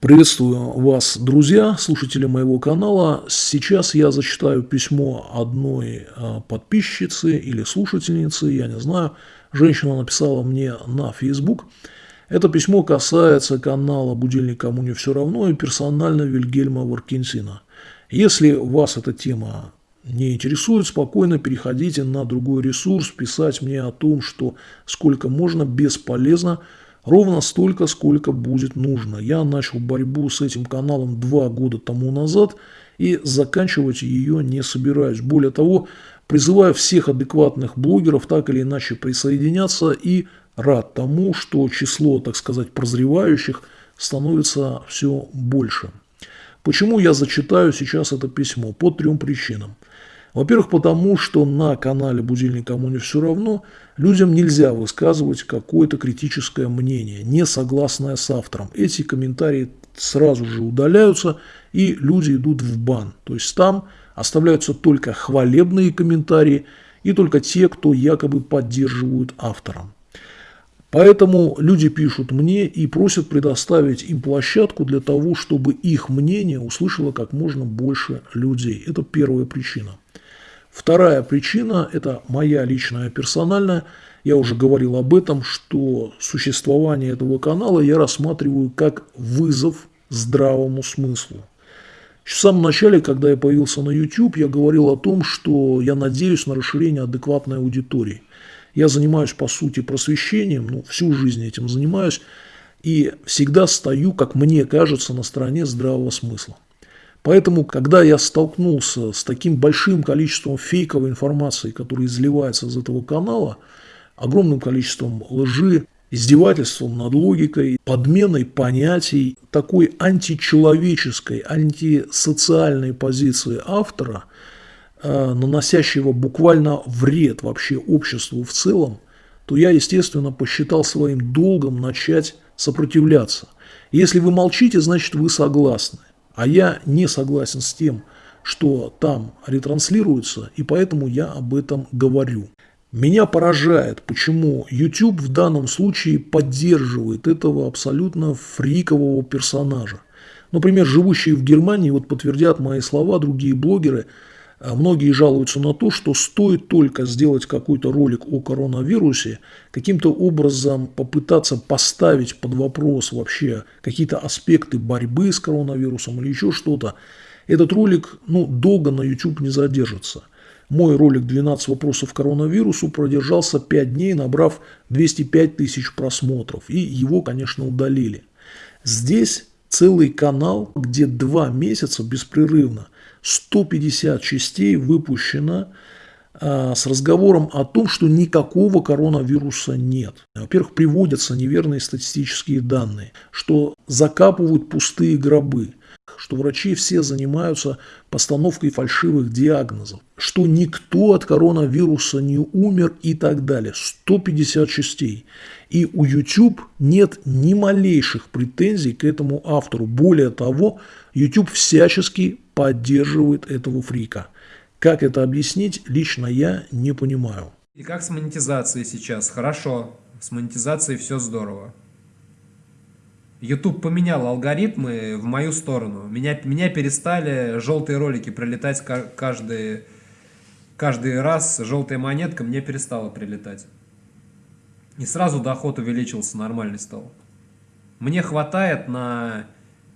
Приветствую вас, друзья, слушатели моего канала. Сейчас я зачитаю письмо одной а, подписчицы или слушательницы, я не знаю. Женщина написала мне на Facebook. Это письмо касается канала «Будильник кому не все равно» и персонально Вильгельма Варкинсина. Если вас эта тема не интересует, спокойно переходите на другой ресурс, писать мне о том, что сколько можно бесполезно Ровно столько, сколько будет нужно. Я начал борьбу с этим каналом два года тому назад и заканчивать ее не собираюсь. Более того, призываю всех адекватных блогеров так или иначе присоединяться и рад тому, что число, так сказать, прозревающих становится все больше. Почему я зачитаю сейчас это письмо? По трем причинам. Во-первых, потому что на канале «Будильник кому не все равно» людям нельзя высказывать какое-то критическое мнение, не согласное с автором. Эти комментарии сразу же удаляются, и люди идут в бан. То есть там оставляются только хвалебные комментарии и только те, кто якобы поддерживают автора. Поэтому люди пишут мне и просят предоставить им площадку для того, чтобы их мнение услышало как можно больше людей. Это первая причина. Вторая причина – это моя личная персональная. Я уже говорил об этом, что существование этого канала я рассматриваю как вызов здравому смыслу. В самом начале, когда я появился на YouTube, я говорил о том, что я надеюсь на расширение адекватной аудитории. Я занимаюсь, по сути, просвещением, ну, всю жизнь этим занимаюсь, и всегда стою, как мне кажется, на стороне здравого смысла. Поэтому, когда я столкнулся с таким большим количеством фейковой информации, которая изливается из этого канала, огромным количеством лжи, издевательством над логикой, подменой понятий, такой античеловеческой, антисоциальной позиции автора, э, наносящего буквально вред вообще обществу в целом, то я, естественно, посчитал своим долгом начать сопротивляться. Если вы молчите, значит вы согласны. А я не согласен с тем, что там ретранслируется, и поэтому я об этом говорю. Меня поражает, почему YouTube в данном случае поддерживает этого абсолютно фрикового персонажа. Например, живущие в Германии, вот подтвердят мои слова, другие блогеры – многие жалуются на то, что стоит только сделать какой-то ролик о коронавирусе, каким-то образом попытаться поставить под вопрос вообще какие-то аспекты борьбы с коронавирусом или еще что-то, этот ролик ну, долго на YouTube не задержится. Мой ролик «12 вопросов коронавирусу» продержался 5 дней, набрав 205 тысяч просмотров. И его, конечно, удалили. Здесь целый канал, где два месяца беспрерывно – 150 частей выпущено а, с разговором о том, что никакого коронавируса нет. Во-первых, приводятся неверные статистические данные, что закапывают пустые гробы, что врачи все занимаются постановкой фальшивых диагнозов, что никто от коронавируса не умер и так далее. 150 частей. И у YouTube нет ни малейших претензий к этому автору. Более того, YouTube всячески поддерживает этого фрика. Как это объяснить, лично я не понимаю. И как с монетизацией сейчас? Хорошо, с монетизацией все здорово. YouTube поменял алгоритмы в мою сторону. Меня, меня перестали желтые ролики прилетать каждый, каждый раз. Желтая монетка мне перестала прилетать. И сразу доход увеличился, нормальный стал. Мне хватает на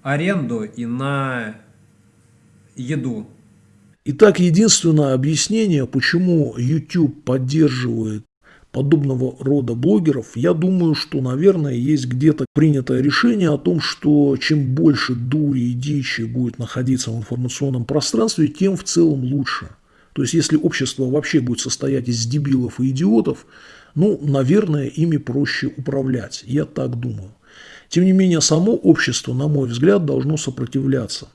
аренду и на еду. Итак, единственное объяснение, почему YouTube поддерживает подобного рода блогеров, я думаю, что, наверное, есть где-то принятое решение о том, что чем больше дури и дичи будет находиться в информационном пространстве, тем в целом лучше. То есть, если общество вообще будет состоять из дебилов и идиотов, ну, наверное, ими проще управлять. Я так думаю. Тем не менее, само общество, на мой взгляд, должно сопротивляться.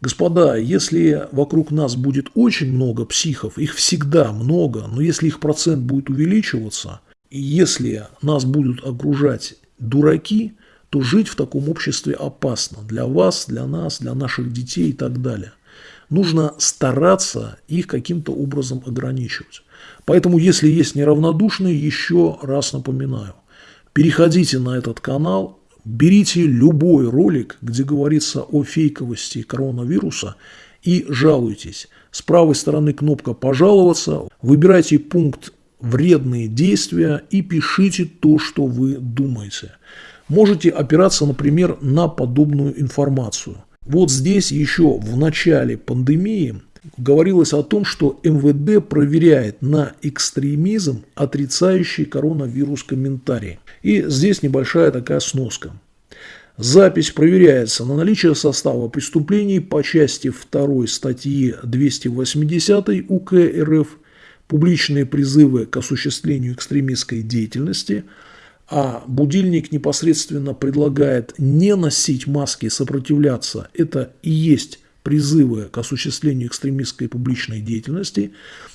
Господа, если вокруг нас будет очень много психов, их всегда много, но если их процент будет увеличиваться, и если нас будут окружать дураки, то жить в таком обществе опасно для вас, для нас, для наших детей и так далее. Нужно стараться их каким-то образом ограничивать. Поэтому, если есть неравнодушные, еще раз напоминаю, переходите на этот канал, берите любой ролик, где говорится о фейковости коронавируса и жалуйтесь. С правой стороны кнопка «Пожаловаться», выбирайте пункт «Вредные действия» и пишите то, что вы думаете. Можете опираться, например, на подобную информацию. Вот здесь еще в начале пандемии говорилось о том, что МВД проверяет на экстремизм отрицающий коронавирус комментарии. И здесь небольшая такая сноска. Запись проверяется на наличие состава преступлений по части 2 статьи 280 УК РФ «Публичные призывы к осуществлению экстремистской деятельности», а будильник непосредственно предлагает не носить маски и сопротивляться, это и есть призывы к осуществлению экстремистской публичной деятельности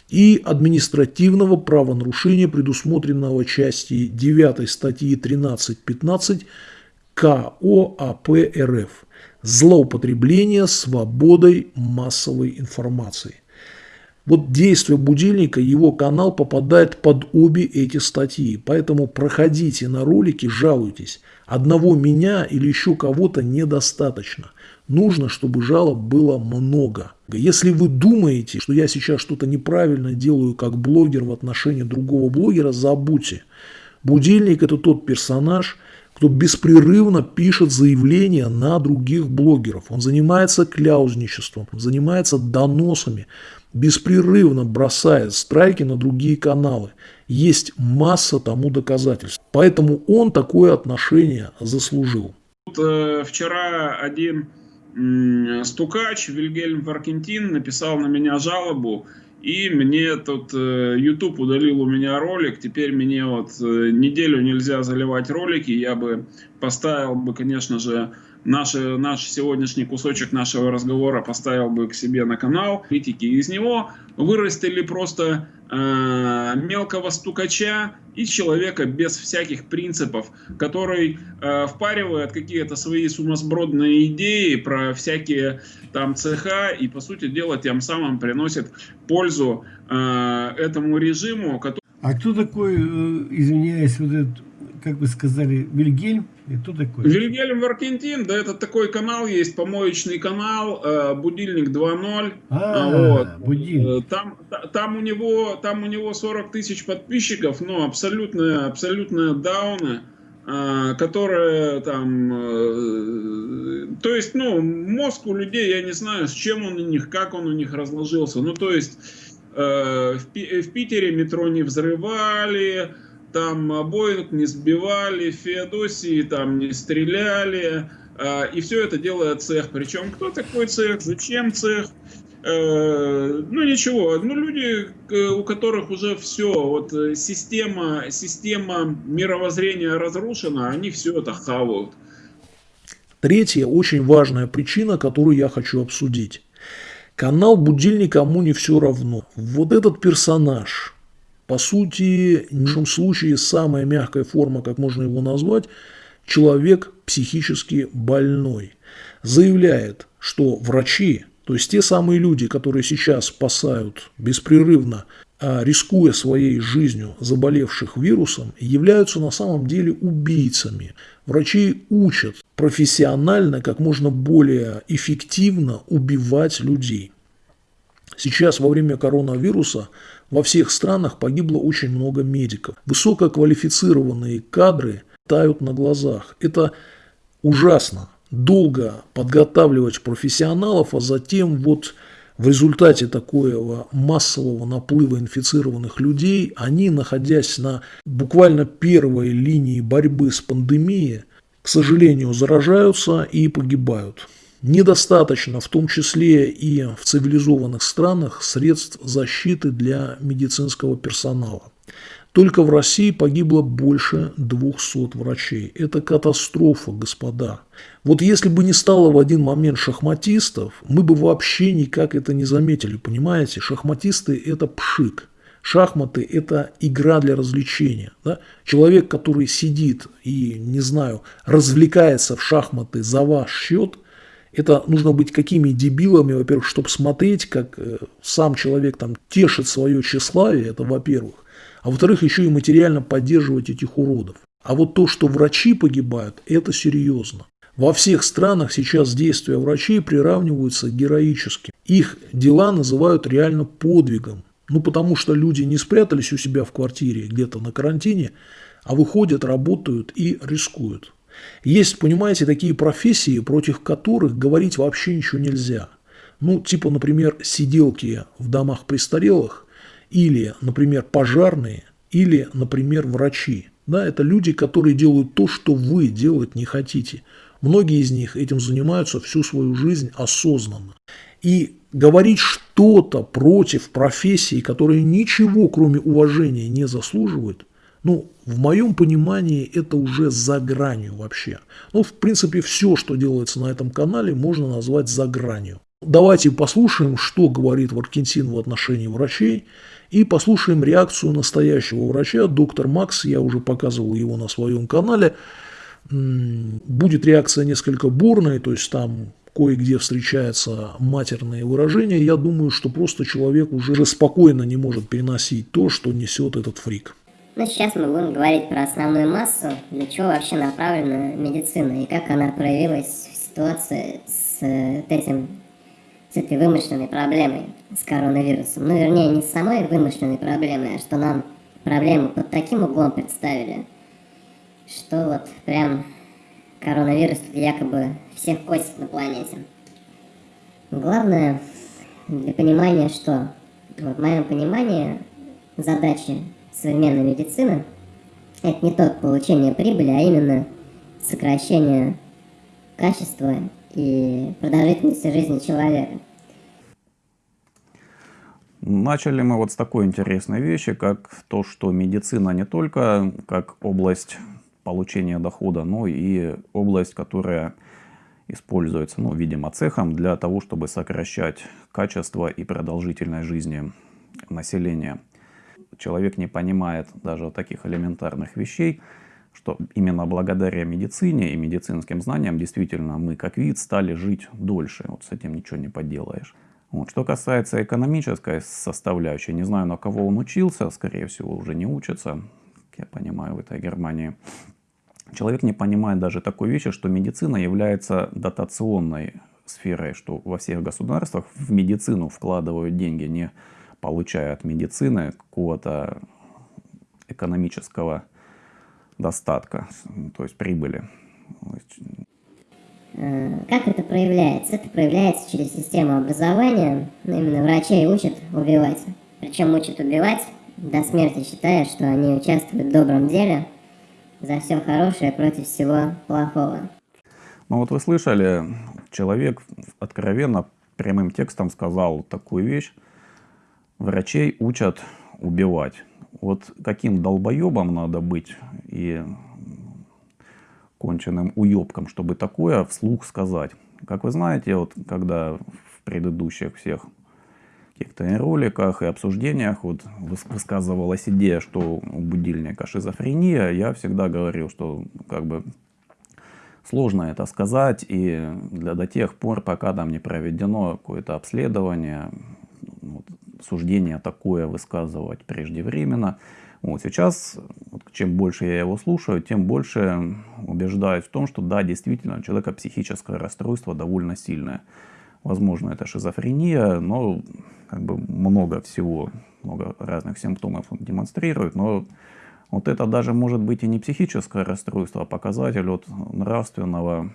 и административного правонарушения, предусмотренного части 9 статьи 13.15 КОАП РФ «Злоупотребление свободой массовой информации». Вот действие будильника, его канал попадает под обе эти статьи. Поэтому проходите на ролики, жалуйтесь. Одного меня или еще кого-то недостаточно. Нужно, чтобы жалоб было много. Если вы думаете, что я сейчас что-то неправильно делаю как блогер в отношении другого блогера, забудьте. Будильник – это тот персонаж, кто беспрерывно пишет заявления на других блогеров. Он занимается кляузничеством, занимается доносами, беспрерывно бросает страйки на другие каналы. Есть масса тому доказательств. Поэтому он такое отношение заслужил. Э, вчера один стукач Вильгельм Варкентин написал на меня жалобу, и мне тут э, YouTube удалил у меня ролик, теперь мне вот э, неделю нельзя заливать ролики, я бы поставил бы, конечно же, наш, наш сегодняшний кусочек нашего разговора поставил бы к себе на канал. Критики из него вырастили просто э, мелкого стукача и человека без всяких принципов, который э, впаривает какие-то свои сумасбродные идеи про всякие там цеха и, по сути дела, тем самым приносит пользу э, этому режиму. Который... А кто такой, э, извиняюсь, вот этот как вы сказали, Вильгельм? И кто такой? Вильгельм Варкентин, да, это такой канал есть, помоечный канал, э, будильник 2.0. А, вот. будильник. Э, там, там, у него, там у него 40 тысяч подписчиков, но абсолютно, абсолютно дауны э, которые там, то есть, ну, мозг у людей, я не знаю, с чем он у них, как он у них разложился, ну, то есть, в, в Питере метро не взрывали, там Боинг не сбивали, Феодосии там не стреляли, а, и все это делает цех. Причем кто такой цех, зачем цех? Э, ну ничего, ну люди, у которых уже все, вот э, система, система мировоззрения разрушена, они все это хавают. Третья очень важная причина, которую я хочу обсудить. Канал «Будильник кому не все равно». Вот этот персонаж, по сути, в нашем случае самая мягкая форма, как можно его назвать, человек психически больной. Заявляет, что врачи, то есть те самые люди, которые сейчас спасают беспрерывно, а рискуя своей жизнью заболевших вирусом, являются на самом деле убийцами. Врачи учат профессионально, как можно более эффективно убивать людей. Сейчас во время коронавируса во всех странах погибло очень много медиков. Высококвалифицированные кадры тают на глазах. Это ужасно. Долго подготавливать профессионалов, а затем вот в результате такого массового наплыва инфицированных людей, они, находясь на буквально первой линии борьбы с пандемией, к сожалению, заражаются и погибают. Недостаточно, в том числе и в цивилизованных странах, средств защиты для медицинского персонала. Только в России погибло больше 200 врачей. Это катастрофа, господа. Вот если бы не стало в один момент шахматистов, мы бы вообще никак это не заметили, понимаете? Шахматисты – это пшик. Шахматы – это игра для развлечения. Да? Человек, который сидит и, не знаю, развлекается в шахматы за ваш счет – это нужно быть какими дебилами, во-первых, чтобы смотреть, как э, сам человек там тешит свое тщеславие, это во-первых. А во-вторых, еще и материально поддерживать этих уродов. А вот то, что врачи погибают, это серьезно. Во всех странах сейчас действия врачей приравниваются героически. Их дела называют реально подвигом. Ну, потому что люди не спрятались у себя в квартире где-то на карантине, а выходят, работают и рискуют. Есть, понимаете, такие профессии, против которых говорить вообще ничего нельзя. Ну, типа, например, сиделки в домах престарелых, или, например, пожарные, или, например, врачи. Да, это люди, которые делают то, что вы делать не хотите. Многие из них этим занимаются всю свою жизнь осознанно. И говорить что-то против профессии, которая ничего, кроме уважения, не заслуживает, ну, в моем понимании, это уже за гранью вообще. Ну, в принципе, все, что делается на этом канале, можно назвать за гранью. Давайте послушаем, что говорит Варкентин в отношении врачей, и послушаем реакцию настоящего врача, доктор Макс, я уже показывал его на своем канале. Будет реакция несколько бурная, то есть там кое-где встречаются матерные выражения. Я думаю, что просто человек уже спокойно не может переносить то, что несет этот фрик. Ну, сейчас мы будем говорить про основную массу, для чего вообще направлена медицина и как она проявилась в ситуации с э, этим с этой вымышленной проблемой, с коронавирусом. Ну, вернее, не с самой вымышленной проблемой, а что нам проблему под таким углом представили, что вот прям коронавирус якобы всех косит на планете. Главное для понимания, что в моем понимании задачи современной медицины это не только получение прибыли, а именно сокращение качества и продолжительности жизни человека. Начали мы вот с такой интересной вещи, как то, что медицина не только как область получения дохода, но и область, которая используется, ну, видимо, цехом для того, чтобы сокращать качество и продолжительность жизни населения. Человек не понимает даже таких элементарных вещей, что именно благодаря медицине и медицинским знаниям действительно мы как вид стали жить дольше. Вот с этим ничего не поделаешь. Вот. Что касается экономической составляющей, не знаю, на кого он учился, скорее всего, уже не учится, я понимаю, в этой Германии. Человек не понимает даже такой вещи, что медицина является дотационной сферой, что во всех государствах в медицину вкладывают деньги, не получая от медицины какого-то экономического достатка, то есть прибыли. Э, как это проявляется? Это проявляется через систему образования. Ну, именно врачей учат убивать. Причем учат убивать до смерти, считая, что они участвуют в добром деле за все хорошее против всего плохого. Ну вот вы слышали, человек откровенно прямым текстом сказал такую вещь. Врачей учат убивать. Вот каким долбоебом надо быть и конченным уебком, чтобы такое вслух сказать. Как вы знаете, вот когда в предыдущих всех каких-то роликах и обсуждениях вот высказывалась идея, что у будильника шизофрения, я всегда говорил, что как бы сложно это сказать, и для, до тех пор, пока там не проведено какое-то обследование, вот, суждение такое высказывать преждевременно. Вот сейчас, чем больше я его слушаю, тем больше убеждаюсь в том, что да, действительно, у человека психическое расстройство довольно сильное. Возможно, это шизофрения, но как бы много всего, много разных симптомов он демонстрирует, но вот это даже может быть и не психическое расстройство, а показатель вот нравственного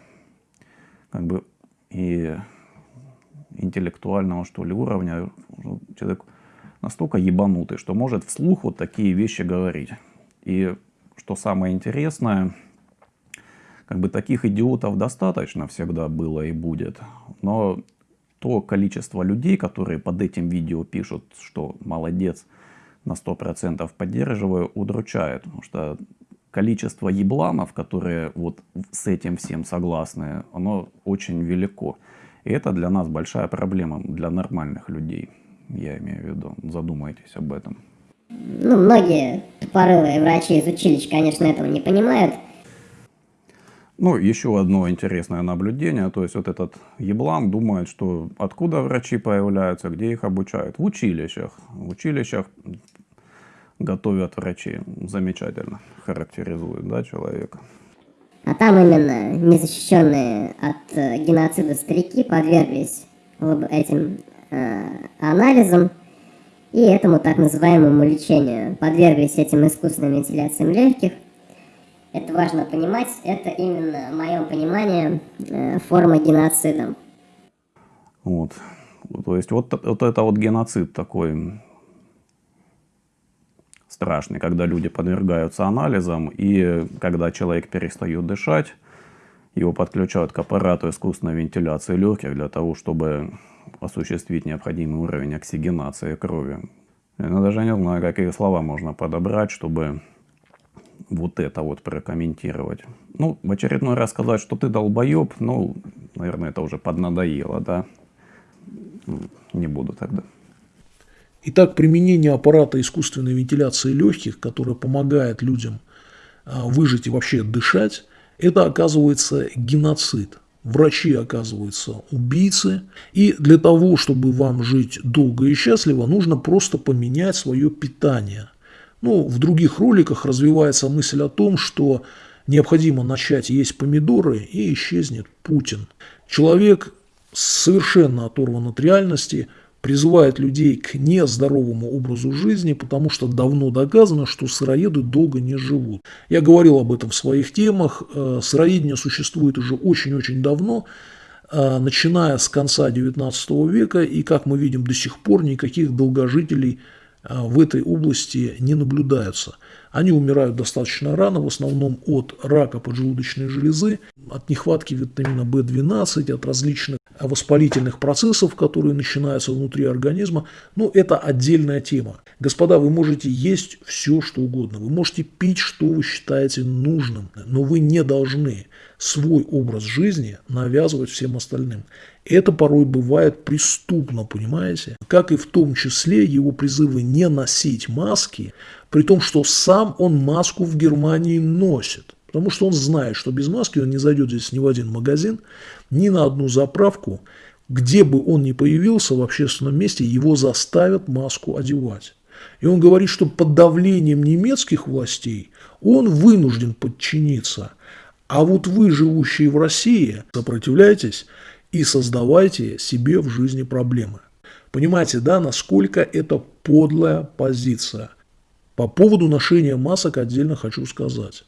как бы и интеллектуального что ли уровня. Человек настолько ебанутый, что может вслух вот такие вещи говорить. И что самое интересное, как бы таких идиотов достаточно всегда было и будет. Но то количество людей, которые под этим видео пишут, что молодец, на 100% поддерживаю, удручает. Потому что количество ебланов, которые вот с этим всем согласны, оно очень велико. И это для нас большая проблема, для нормальных людей, я имею в виду. Задумайтесь об этом. Ну, многие тупорылые врачи из училищ, конечно, этого не понимают. Ну, еще одно интересное наблюдение, то есть вот этот еблан думает, что откуда врачи появляются, где их обучают? В училищах. В училищах готовят врачи. Замечательно характеризует да, человека. А там именно незащищенные от э, геноцида старики подверглись этим э, анализам и этому так называемому лечению. Подверглись этим искусственным вентиляциям легких. Это важно понимать, это именно, в моем понимании, э, форма геноцида. Вот. То есть вот, вот это вот геноцид такой страшный, когда люди подвергаются анализам, и когда человек перестает дышать, его подключают к аппарату искусственной вентиляции легких для того, чтобы осуществить необходимый уровень оксигенации крови. Я даже не знаю, какие слова можно подобрать, чтобы вот это вот прокомментировать. Ну, в очередной раз сказать, что ты долбоеб, ну, наверное, это уже поднадоело, да? Не буду тогда. Итак, применение аппарата искусственной вентиляции легких, который помогает людям а, выжить и вообще дышать, это оказывается геноцид. Врачи оказываются убийцы. И для того, чтобы вам жить долго и счастливо, нужно просто поменять свое питание. Ну, в других роликах развивается мысль о том, что необходимо начать есть помидоры и исчезнет Путин. Человек совершенно оторван от реальности – призывает людей к нездоровому образу жизни, потому что давно доказано, что сыроеды долго не живут. Я говорил об этом в своих темах. Э, сыроедение существует уже очень-очень давно, э, начиная с конца XIX века, и, как мы видим, до сих пор никаких долгожителей э, в этой области не наблюдается. Они умирают достаточно рано, в основном от рака поджелудочной железы, от нехватки витамина В12, от различных воспалительных процессов, которые начинаются внутри организма, ну, это отдельная тема. Господа, вы можете есть все, что угодно, вы можете пить, что вы считаете нужным, но вы не должны свой образ жизни навязывать всем остальным. Это порой бывает преступно, понимаете? Как и в том числе его призывы не носить маски, при том, что сам он маску в Германии носит. Потому что он знает, что без маски он не зайдет здесь ни в один магазин, ни на одну заправку. Где бы он ни появился в общественном месте, его заставят маску одевать. И он говорит, что под давлением немецких властей он вынужден подчиниться. А вот вы, живущие в России, сопротивляйтесь и создавайте себе в жизни проблемы. Понимаете, да, насколько это подлая позиция. По поводу ношения масок отдельно хочу сказать.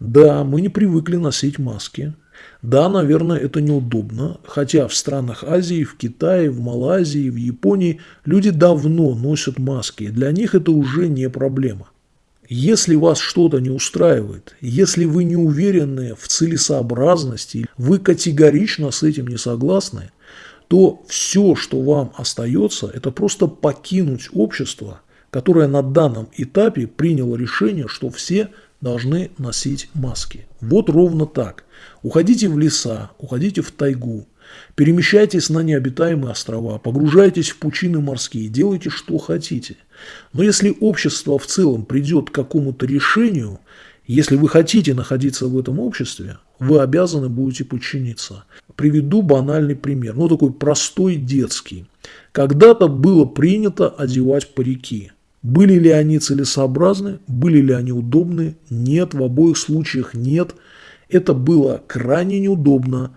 Да, мы не привыкли носить маски. Да, наверное, это неудобно, хотя в странах Азии, в Китае, в Малайзии, в Японии люди давно носят маски, для них это уже не проблема. Если вас что-то не устраивает, если вы не уверены в целесообразности, вы категорично с этим не согласны, то все, что вам остается, это просто покинуть общество, которое на данном этапе приняло решение, что все должны носить маски. Вот ровно так. Уходите в леса, уходите в тайгу, перемещайтесь на необитаемые острова, погружайтесь в пучины морские, делайте что хотите. Но если общество в целом придет к какому-то решению, если вы хотите находиться в этом обществе, вы обязаны будете подчиниться. Приведу банальный пример, ну такой простой детский. Когда-то было принято одевать парики. Были ли они целесообразны, были ли они удобны? Нет, в обоих случаях нет. Это было крайне неудобно,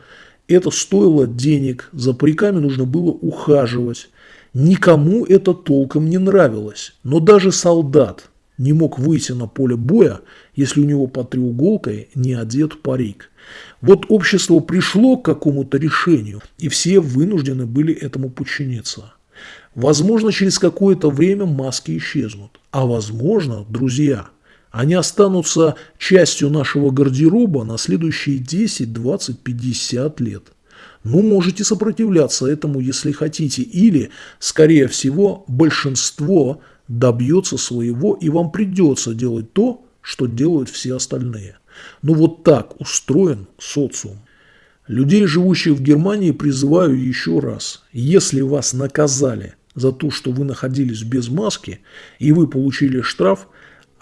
это стоило денег, за париками нужно было ухаживать. Никому это толком не нравилось, но даже солдат не мог выйти на поле боя, если у него под треуголкой не одет парик. Вот общество пришло к какому-то решению, и все вынуждены были этому подчиниться. Возможно, через какое-то время маски исчезнут. А возможно, друзья, они останутся частью нашего гардероба на следующие 10, 20, 50 лет. Ну, можете сопротивляться этому, если хотите. Или, скорее всего, большинство добьется своего, и вам придется делать то, что делают все остальные. Ну, вот так устроен социум. Людей, живущих в Германии, призываю еще раз. Если вас наказали за то, что вы находились без маски, и вы получили штраф,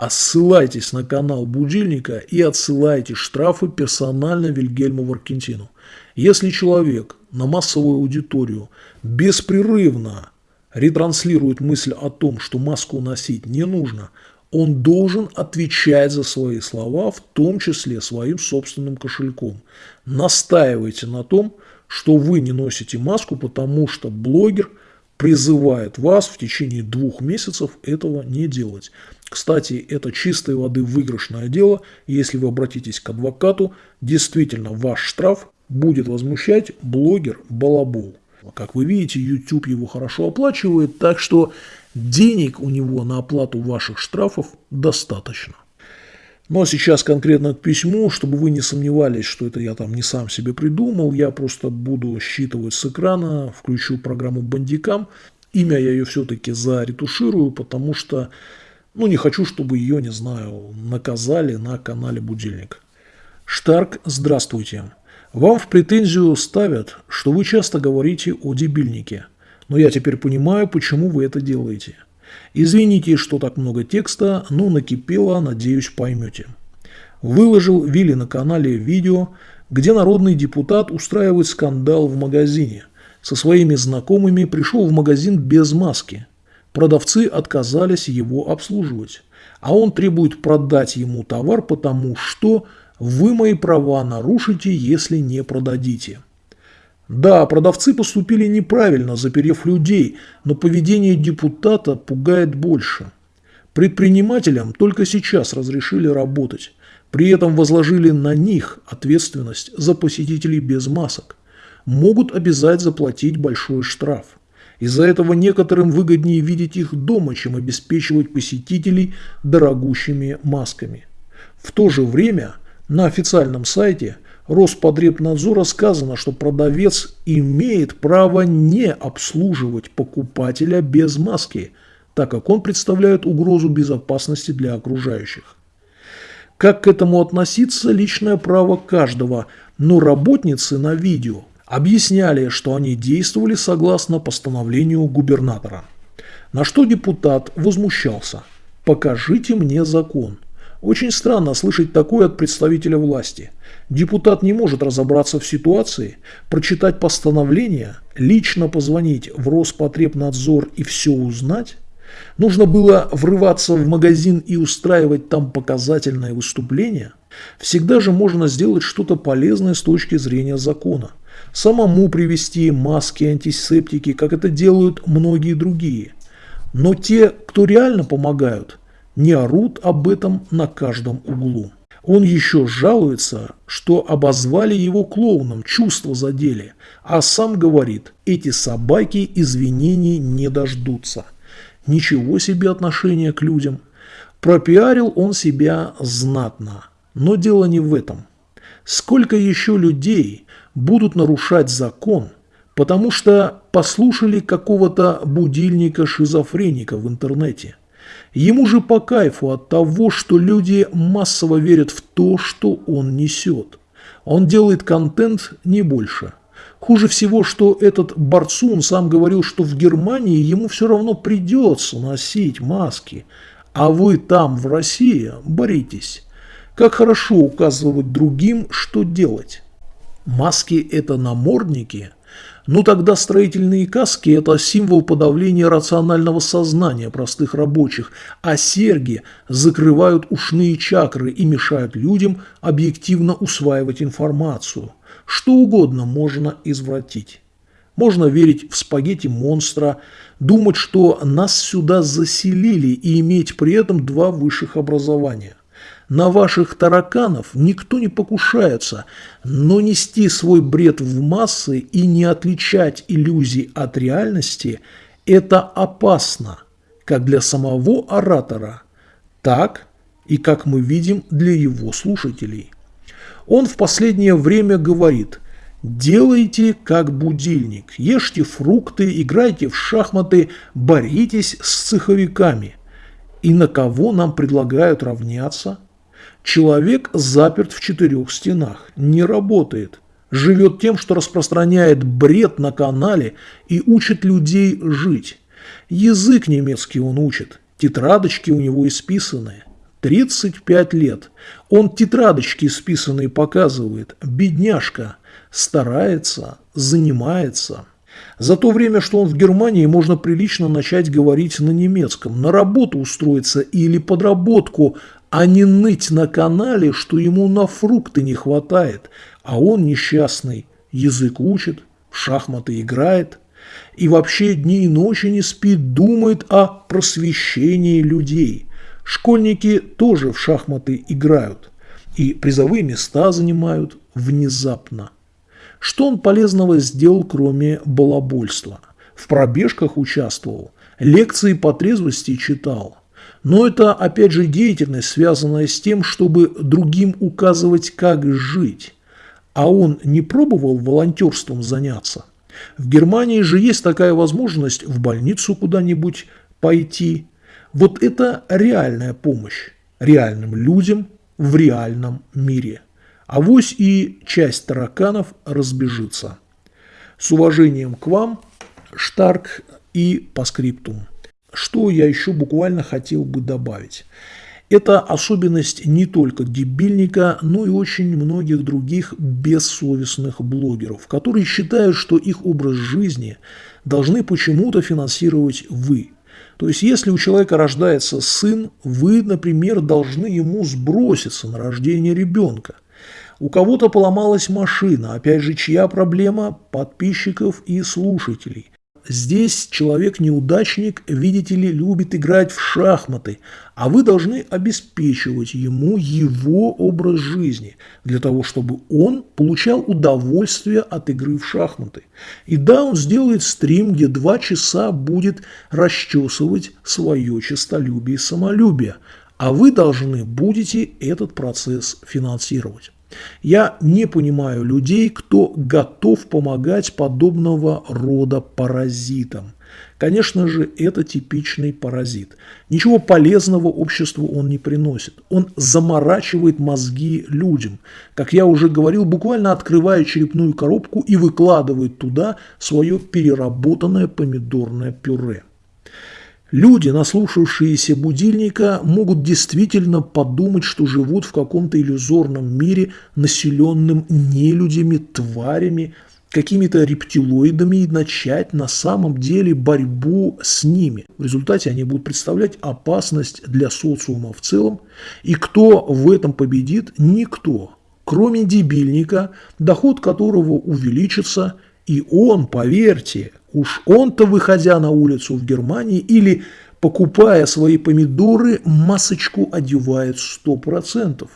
ссылайтесь на канал Будильника и отсылайте штрафы персонально Вильгельму Варкентину. Если человек на массовую аудиторию беспрерывно ретранслирует мысль о том, что маску носить не нужно, Он должен отвечать за свои слова, в том числе своим собственным кошельком. Настаивайте на том, что вы не носите маску, потому что блогер призывает вас в течение двух месяцев этого не делать. Кстати, это чистой воды выигрышное дело. Если вы обратитесь к адвокату, действительно ваш штраф будет возмущать блогер Балабол. Как вы видите, YouTube его хорошо оплачивает, так что денег у него на оплату ваших штрафов достаточно. Ну а сейчас конкретно к письму, чтобы вы не сомневались, что это я там не сам себе придумал, я просто буду считывать с экрана, включу программу Бандикам. Имя я ее все-таки заретуширую, потому что, ну не хочу, чтобы ее, не знаю, наказали на канале Будильник. Штарк, здравствуйте. Вам в претензию ставят, что вы часто говорите о дебильнике. Но я теперь понимаю, почему вы это делаете. Извините, что так много текста, но накипело, надеюсь, поймете. Выложил Вилли на канале видео, где народный депутат устраивает скандал в магазине. Со своими знакомыми пришел в магазин без маски. Продавцы отказались его обслуживать. А он требует продать ему товар, потому что вы мои права нарушите, если не продадите. Да, продавцы поступили неправильно, заперев людей, но поведение депутата пугает больше. Предпринимателям только сейчас разрешили работать, при этом возложили на них ответственность за посетителей без масок. Могут обязать заплатить большой штраф. Из-за этого некоторым выгоднее видеть их дома, чем обеспечивать посетителей дорогущими масками. В то же время – на официальном сайте Роспотребнадзора сказано, что продавец имеет право не обслуживать покупателя без маски, так как он представляет угрозу безопасности для окружающих. Как к этому относиться – личное право каждого, но работницы на видео объясняли, что они действовали согласно постановлению губернатора. На что депутат возмущался – покажите мне закон. Очень странно слышать такое от представителя власти. Депутат не может разобраться в ситуации, прочитать постановление, лично позвонить в Роспотребнадзор и все узнать. Нужно было врываться в магазин и устраивать там показательное выступление. Всегда же можно сделать что-то полезное с точки зрения закона. Самому привезти маски, антисептики, как это делают многие другие. Но те, кто реально помогают – не орут об этом на каждом углу. Он еще жалуется, что обозвали его клоуном, чувства задели, а сам говорит, эти собаки извинений не дождутся. Ничего себе отношение к людям. Пропиарил он себя знатно, но дело не в этом. Сколько еще людей будут нарушать закон, потому что послушали какого-то будильника-шизофреника в интернете – Ему же по кайфу от того, что люди массово верят в то, что он несет. Он делает контент не больше. Хуже всего, что этот Барцун сам говорил, что в Германии ему все равно придется носить маски, а вы там, в России, боритесь. Как хорошо указывать другим, что делать. Маски – это намордники – ну тогда строительные каски – это символ подавления рационального сознания простых рабочих, а серьги закрывают ушные чакры и мешают людям объективно усваивать информацию. Что угодно можно извратить. Можно верить в спагетти монстра, думать, что нас сюда заселили и иметь при этом два высших образования. На ваших тараканов никто не покушается, но нести свой бред в массы и не отличать иллюзий от реальности – это опасно, как для самого оратора, так и, как мы видим, для его слушателей. Он в последнее время говорит – Делайте как будильник, ешьте фрукты, играйте в шахматы, боритесь с цеховиками. И на кого нам предлагают равняться? Человек заперт в четырех стенах, не работает, живет тем, что распространяет бред на канале и учит людей жить. Язык немецкий он учит, тетрадочки у него исписанные. 35 лет. Он тетрадочки исписанные показывает. Бедняжка. Старается, занимается. За то время, что он в Германии, можно прилично начать говорить на немецком, на работу устроиться или подработку, а не ныть на канале, что ему на фрукты не хватает, а он несчастный, язык учит, в шахматы играет и вообще дни и ночи не спит, думает о просвещении людей. Школьники тоже в шахматы играют и призовые места занимают внезапно. Что он полезного сделал, кроме балабольства? В пробежках участвовал, лекции по трезвости читал. Но это, опять же, деятельность, связанная с тем, чтобы другим указывать, как жить. А он не пробовал волонтерством заняться? В Германии же есть такая возможность в больницу куда-нибудь пойти. Вот это реальная помощь реальным людям в реальном мире. А вось и часть тараканов разбежится. С уважением к вам, Штарк и по скриптум. Что я еще буквально хотел бы добавить. Это особенность не только дебильника, но и очень многих других бессовестных блогеров, которые считают, что их образ жизни должны почему-то финансировать вы. То есть, если у человека рождается сын, вы, например, должны ему сброситься на рождение ребенка. У кого-то поломалась машина, опять же, чья проблема? Подписчиков и слушателей. Здесь человек-неудачник, видите ли, любит играть в шахматы, а вы должны обеспечивать ему его образ жизни, для того, чтобы он получал удовольствие от игры в шахматы. И да, он сделает стрим, где два часа будет расчесывать свое честолюбие и самолюбие, а вы должны будете этот процесс финансировать. Я не понимаю людей, кто готов помогать подобного рода паразитам. Конечно же, это типичный паразит. Ничего полезного обществу он не приносит. Он заморачивает мозги людям. Как я уже говорил, буквально открывая черепную коробку и выкладывает туда свое переработанное помидорное пюре. Люди, наслушавшиеся будильника, могут действительно подумать, что живут в каком-то иллюзорном мире, населенном нелюдями, тварями, какими-то рептилоидами и начать на самом деле борьбу с ними. В результате они будут представлять опасность для социума в целом. И кто в этом победит? Никто. Кроме дебильника, доход которого увеличится, и он, поверьте, Уж он-то, выходя на улицу в Германии или покупая свои помидоры, масочку одевает сто процентов.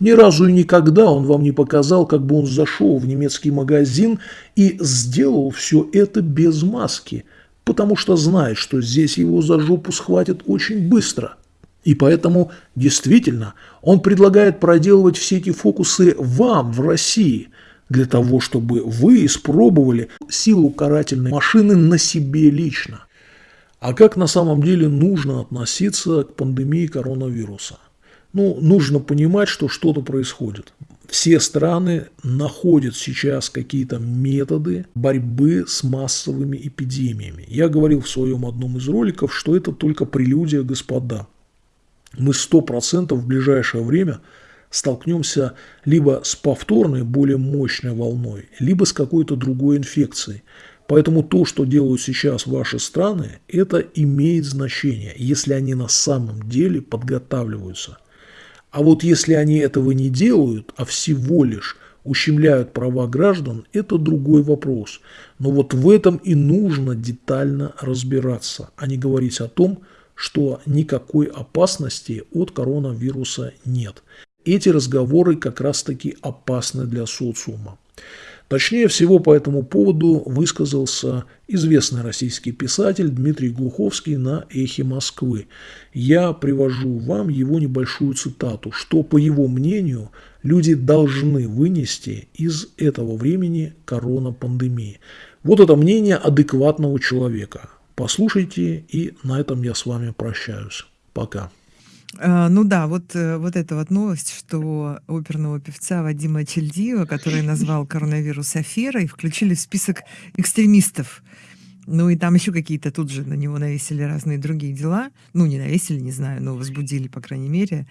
Ни разу и никогда он вам не показал, как бы он зашел в немецкий магазин и сделал все это без маски, потому что знает, что здесь его за жопу схватят очень быстро. И поэтому, действительно, он предлагает проделывать все эти фокусы вам в России – для того, чтобы вы испробовали силу карательной машины на себе лично. А как на самом деле нужно относиться к пандемии коронавируса? Ну, нужно понимать, что что-то происходит. Все страны находят сейчас какие-то методы борьбы с массовыми эпидемиями. Я говорил в своем одном из роликов, что это только прелюдия, господа. Мы 100% в ближайшее время – столкнемся либо с повторной, более мощной волной, либо с какой-то другой инфекцией. Поэтому то, что делают сейчас ваши страны, это имеет значение, если они на самом деле подготавливаются. А вот если они этого не делают, а всего лишь ущемляют права граждан, это другой вопрос. Но вот в этом и нужно детально разбираться, а не говорить о том, что никакой опасности от коронавируса нет. Эти разговоры как раз-таки опасны для социума. Точнее всего по этому поводу высказался известный российский писатель Дмитрий Глуховский на «Эхе Москвы». Я привожу вам его небольшую цитату, что, по его мнению, люди должны вынести из этого времени коронапандемии. Вот это мнение адекватного человека. Послушайте, и на этом я с вами прощаюсь. Пока. А, ну да, вот, э, вот эта вот новость, что оперного певца Вадима Чельдиева, который назвал коронавирус аферой, включили в список экстремистов. Ну и там еще какие-то тут же на него навесили разные другие дела. Ну, не навесили, не знаю, но возбудили, по крайней мере,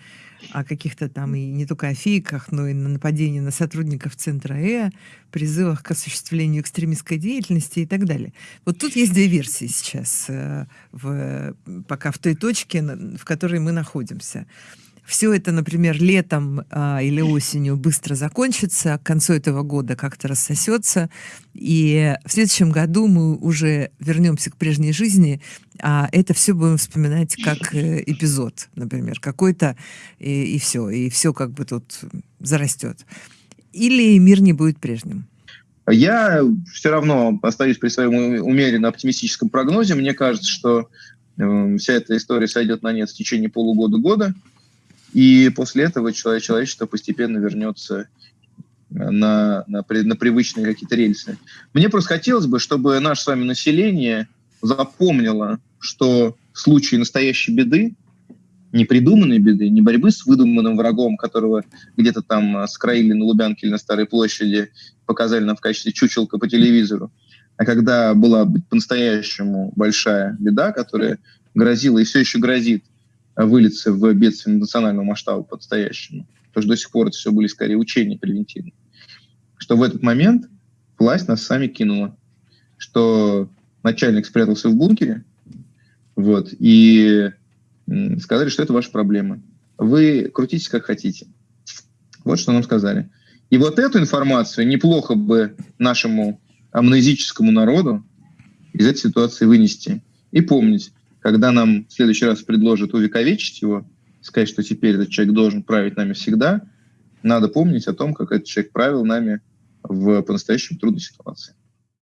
о каких-то там и не только о фейках, но и на нападении на сотрудников Центра Э, призывах к осуществлению экстремистской деятельности и так далее. Вот тут есть две версии сейчас, э, в, пока в той точке, в которой мы находимся все это, например, летом а, или осенью быстро закончится, к концу этого года как-то рассосется, и в следующем году мы уже вернемся к прежней жизни, а это все будем вспоминать как э, эпизод, например, какой-то, и, и все, и все как бы тут зарастет. Или мир не будет прежним. Я все равно остаюсь при своем умеренно оптимистическом прогнозе. Мне кажется, что э, вся эта история сойдет на нет в течение полугода-года. И после этого человечество постепенно вернется на, на, на привычные какие-то рельсы. Мне просто хотелось бы, чтобы наше с вами население запомнило, что в случае настоящей беды, не придуманной беды, не борьбы с выдуманным врагом, которого где-то там скроили на Лубянке или на Старой площади, показали нам в качестве чучелка по телевизору, а когда была по-настоящему большая беда, которая грозила и все еще грозит вылиться в бедствие национального масштаба по-настоящему. Потому что до сих пор это все были скорее учения превентивные. Что в этот момент власть нас сами кинула. Что начальник спрятался в бункере, вот, и сказали, что это ваша проблема. Вы крутитесь как хотите. Вот что нам сказали. И вот эту информацию неплохо бы нашему амнезическому народу из этой ситуации вынести. И помнить, когда нам в следующий раз предложат увековечить его, сказать, что теперь этот человек должен править нами всегда, надо помнить о том, как этот человек правил нами в по-настоящему трудной ситуации.